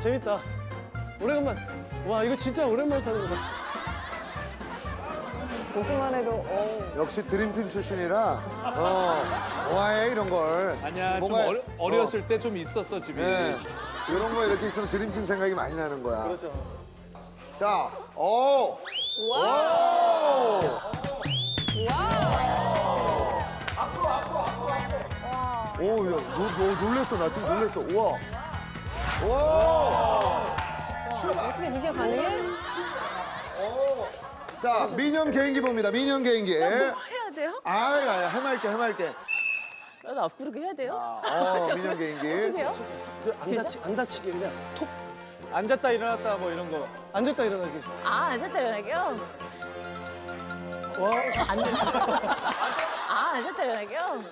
재밌다. 오래간만. 와, 이거 진짜 오랜만에 타는 거다. 보기만 해도 어. 역시 드림팀 출신이라 어 좋아해 이런 걸. 아니야 좀 뭔가- 어려, 어렸을 때좀 있었어 집이. 네. 이런 거 이렇게 있으면 드림팀 생각이 많이 나는 거야. 그렇죠. 자, 오. 와. 오, 야, 너, 너 놀랬어. 나 지금 놀랬어. 우와. 와. 어떻게 그게 가능해? 자, 민영 개인기 봅니다. 민영 개인기. 뭐 해야 돼요? 아이, 아이, 해맑게, 해맑게. 나도 앞구르기 해야 돼요? 어, 민영 개인기. 해요? 그안 다치, 안 다치게 그냥 톡 앉았다 일어났다 뭐 이런 거. 앉았다 일어나기. 아, 앉았다 일어나기요? 와, 아, 앉았다 일어나기요?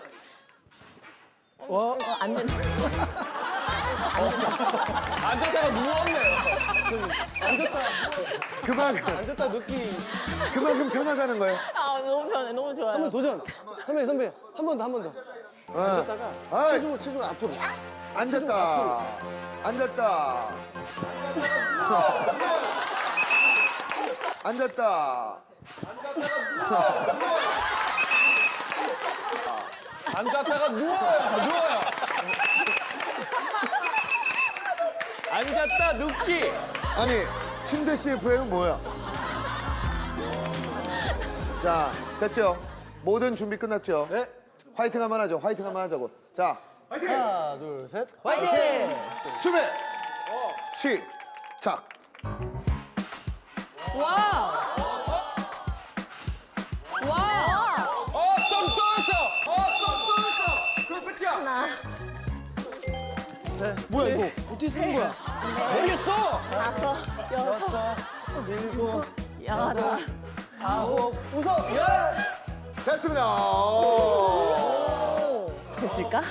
와, 안 된다. 앉았다가 누웠네. 앉았다, 그만큼, 앉았다 눕기. 그만큼 편하다는 거예요. 아, 너무 좋아요. 너무 한번 좋아요. 도전. 선배, 선배. 한 번 더, 한 번 더. 어. 앉았다가 아이. 체중을, 체중을 앞으로. 앉았다. 앉았다. 앉았다. 앉았다가 누워요. 누워요. 앉았다 눕기. 아니, 침대 CF는 뭐야? 자, 됐죠? 모든 준비 끝났죠? 네. 화이팅 한번 하죠. 화이팅 한번 하자고. 자, 하나, 둘, 셋. 준비! 시작! 와! 와! 어똥 떠있어. 어똥 떠있어. 그럼 끝이야. 네. 뭐야, 이거? 어떻게 쓰는 거야? 모르겠어. 다섯, 여섯, 여섯, 일곱, 여덟. 아홉, 웃어! 열! 됐습니다. 오. 됐을까?